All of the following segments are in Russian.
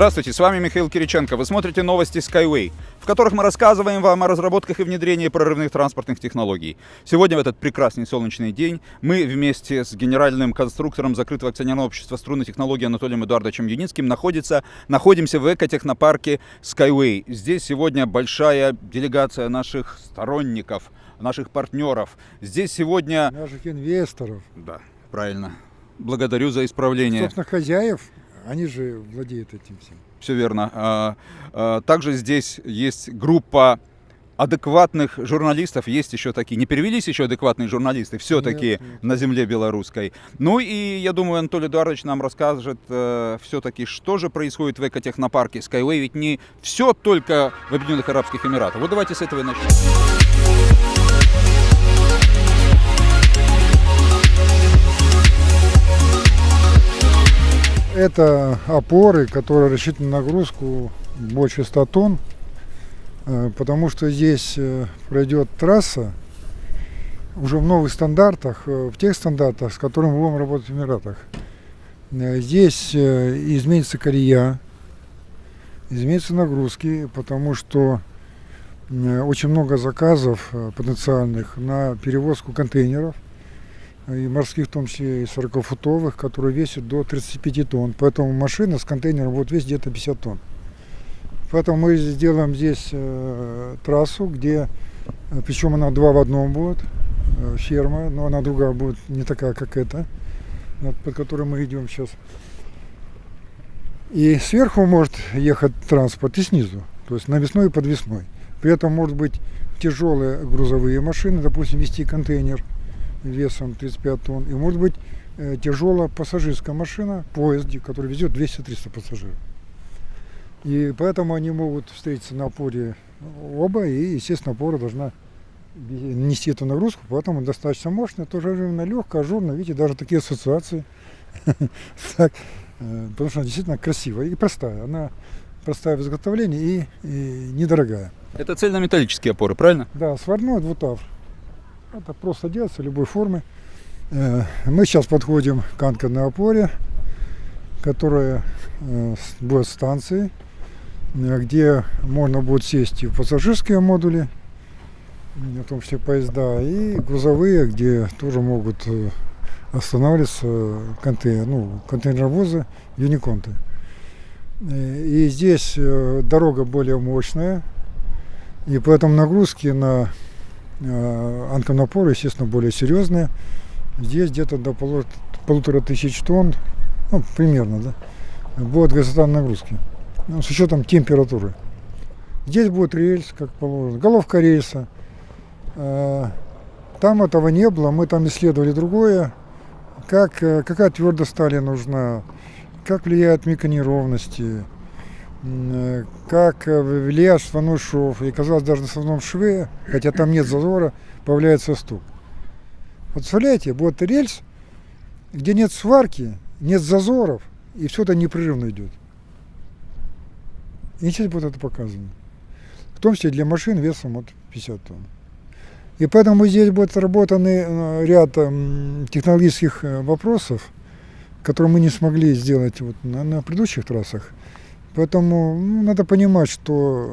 Здравствуйте, с вами Михаил Кириченко. Вы смотрите новости Skyway, в которых мы рассказываем вам о разработках и внедрении прорывных транспортных технологий. Сегодня в этот прекрасный солнечный день мы вместе с генеральным конструктором закрытого акционерного общества струнной технологии Анатолием Эдуардовичем Юницким находится, находимся в экотехнопарке Skyway. Здесь сегодня большая делегация наших сторонников, наших партнеров. Здесь сегодня... Наших инвесторов. Да, правильно. Благодарю за исправление. Собственно, хозяев они же владеют этим всем. Все верно. А, а, также здесь есть группа адекватных журналистов, есть еще такие, не перевелись еще адекватные журналисты, все-таки на земле белорусской. Ну и я думаю, Анатолий Эдуардович нам расскажет э, все-таки, что же происходит в экотехнопарке Skyway, ведь не все только в Объединенных Арабских Эмиратах. Вот давайте с этого и начнем. Это опоры, которые рассчитаны на нагрузку больше 100 тонн, э, потому что здесь э, пройдет трасса уже в новых стандартах, э, в тех стандартах, с которыми мы будем работать в Эмиратах. Здесь изменится колея, изменятся нагрузки, потому что очень много заказов потенциальных на перевозку контейнеров – и морских, в том числе и 40-футовых, которые весят до 35 тонн. Поэтому машина с контейнером будет весить где-то 50 тонн. Поэтому мы сделаем здесь э, трассу, где, э, причем она два в одном будет, э, ферма, но она другая будет, не такая, как эта, под которой мы идем сейчас. И сверху может ехать транспорт и снизу, то есть навесной и подвесной. При этом может быть тяжелые грузовые машины, допустим, вести контейнер – весом 35 тонн. И может быть э, тяжелая пассажирская машина, поезд, который везет 200-300 пассажиров. И поэтому они могут встретиться на опоре оба, и, естественно, опора должна нести эту нагрузку, поэтому достаточно мощная, тоже временно легкая, ажурная, видите, даже такие ассоциации. э, потому что она действительно красивая и простая. Она простая в изготовлении и, и недорогая. Это цельнометаллические опоры, правильно? Да, сварной двутавр. Это просто делается любой формы. Э, мы сейчас подходим к анкерной опоре, которая э, будет станцией, э, где можно будет сесть и в пассажирские модули, в том числе поезда, и грузовые, где тоже могут останавливаться контейнер, ну, контейнеровозы, юниконты. И здесь дорога более мощная, и поэтому нагрузки на Э, анконапоры, естественно, более серьезные. Здесь где-то до полутора тысяч тонн, ну, примерно, да, будет горизонтальной нагрузки, ну, с учетом температуры. Здесь будет рельс, как положено, головка рельса. Э, там этого не было, мы там исследовали другое, как, э, какая твердость стали нужна, как влияют микронеровности, как э, влияет шваной шов. И казалось, даже на основном шве, хотя там нет зазора, появляется стук. Вот представляете, будет рельс, где нет сварки, нет зазоров, и все это непрерывно идет. И сейчас будет это показано. В том числе для машин весом от 50 тонн. И поэтому здесь будет отработаны э, ряд технологических вопросов, которые мы не смогли сделать вот на, на предыдущих трассах. Поэтому ну, надо понимать, что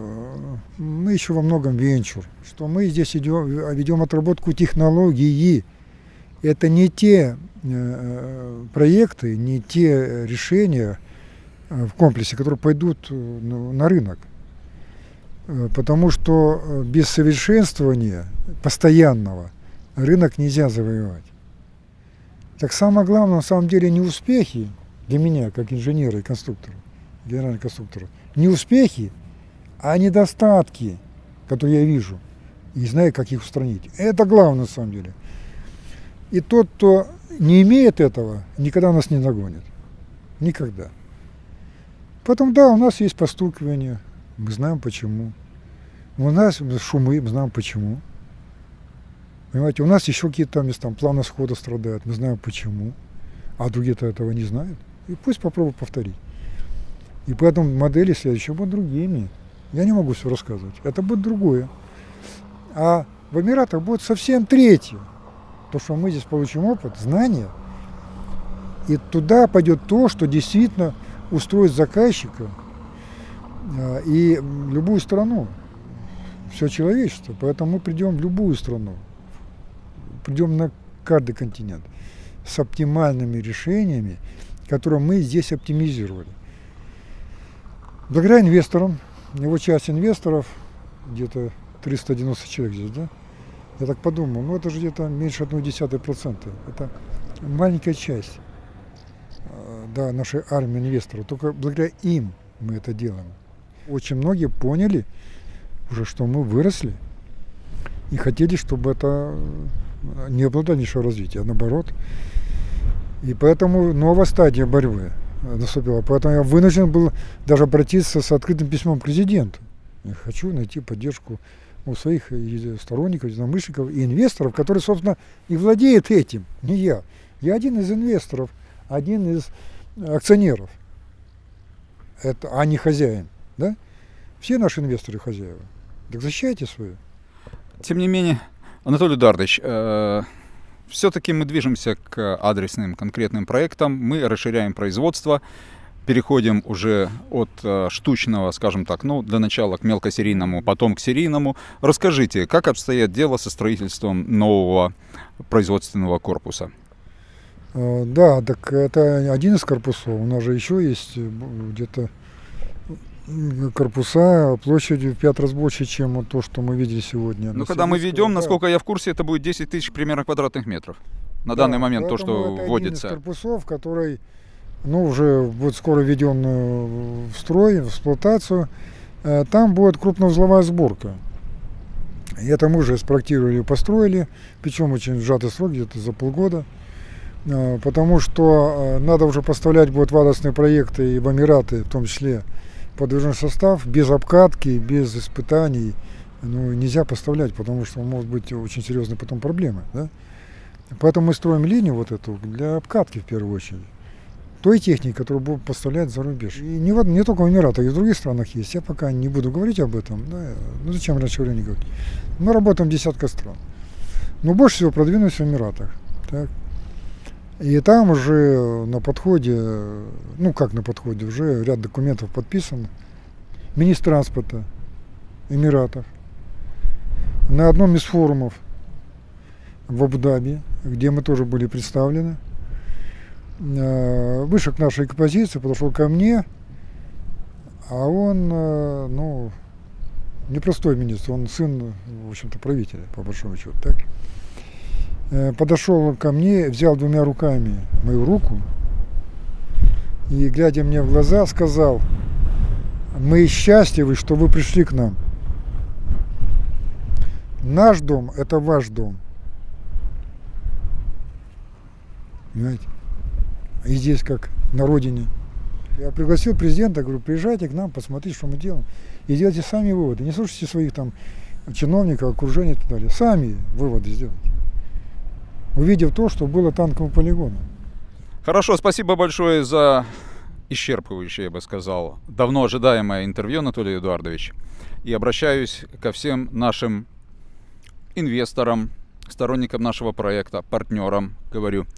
э, мы еще во многом венчур, что мы здесь идем, ведем отработку технологии. Это не те э, проекты, не те решения э, в комплексе, которые пойдут на рынок. Потому что без совершенствования постоянного рынок нельзя завоевать. Так самое главное, на самом деле, не успехи для меня, как инженера и конструктора, генерального конструктора, не успехи, а недостатки, которые я вижу, и знаю, как их устранить. Это главное на самом деле. И тот, кто не имеет этого, никогда нас не нагонит. Никогда. Поэтому, да, у нас есть постукивание, мы знаем почему. У нас шумы, мы знаем почему. Понимаете, у нас еще какие-то места, там планы схода страдают, мы знаем почему. А другие-то этого не знают. И пусть попробуют повторить. И поэтому модели следующие будут другими. Я не могу все рассказывать. Это будет другое. А в Эмиратах будет совсем третье. То, что мы здесь получим опыт, знания. И туда пойдет то, что действительно устроит заказчика а, и любую страну, все человечество. Поэтому мы придем в любую страну, придем на каждый континент с оптимальными решениями, которые мы здесь оптимизировали. Благодаря инвесторам, его часть инвесторов, где-то 390 человек здесь, да? Я так подумал, ну это же где-то меньше 0,1%. Это маленькая часть э, да, нашей армии инвесторов. Только благодаря им мы это делаем. Очень многие поняли уже, что мы выросли и хотели, чтобы это не было дальнейшего развития, а наоборот. И поэтому новая стадия борьбы наступила. Поэтому я вынужден был даже обратиться с открытым письмом к президенту. Я хочу найти поддержку у своих сторонников, единомышленников и инвесторов, которые, собственно, и владеют этим, не я. Я один из инвесторов, один из акционеров, это, а не хозяин. Да? Все наши инвесторы хозяева. Так защищайте свое. Тем не менее, Анатолий Эдуардович, э, все-таки мы движемся к адресным конкретным проектам, мы расширяем производство, переходим уже от э, штучного, скажем так, ну, для начала к мелкосерийному, потом к серийному. Расскажите, как обстоят дело со строительством нового производственного корпуса? Э, да, так это один из корпусов. У нас же еще есть э, где-то корпуса площадью в пять раз больше, чем вот то, что мы видели сегодня. Ну, когда мы ведем, насколько я в курсе, это будет 10 тысяч примерно квадратных метров. На да, данный момент то, что это вводится. Один из корпусов, который ну, уже будет скоро введен э, в строй, в эксплуатацию. Э, там будет крупноузловая сборка. И это мы уже спроектировали и построили, причем очень сжатый срок, где-то за полгода. Э, потому что надо уже поставлять будет в адресные проекты и в Эмираты, в том числе, подвижной состав, без обкатки, без испытаний. Ну, нельзя поставлять, потому что может быть очень серьезные потом проблемы. Да? Поэтому мы строим линию вот эту для обкатки в первую очередь той техники, которую будут поставлять за рубеж. И не, в, не только в Эмиратах, и в других странах есть. Я пока не буду говорить об этом. Да, ну зачем раньше времени говорить? Мы работаем десятка стран. Но больше всего продвинулись в Эмиратах. Так. И там уже на подходе, ну как на подходе, уже ряд документов подписан. Министр транспорта Эмиратов на одном из форумов в Абу-Даби, где мы тоже были представлены, Э, вышел к нашей композиции, подошел ко мне, а он, э, ну, непростой министр, он сын, в общем-то, правителя, по большому счету, так? Э, подошел ко мне, взял двумя руками мою руку и, глядя мне в глаза, сказал, мы счастливы, что вы пришли к нам. Наш дом – это ваш дом. Понимаете? и здесь как на родине. Я пригласил президента, говорю, приезжайте к нам, посмотрите, что мы делаем. И делайте сами выводы. Не слушайте своих там чиновников, окружения и так далее. Сами выводы сделайте. Увидев то, что было танковым полигоном. Хорошо, спасибо большое за исчерпывающее, я бы сказал, давно ожидаемое интервью, Анатолий Эдуардович. И обращаюсь ко всем нашим инвесторам, сторонникам нашего проекта, партнерам, говорю –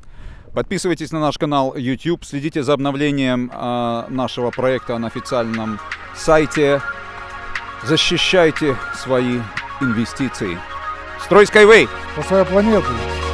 Подписывайтесь на наш канал YouTube, следите за обновлением э, нашего проекта на официальном сайте. Защищайте свои инвестиции. Строй Skyway! По своей планете.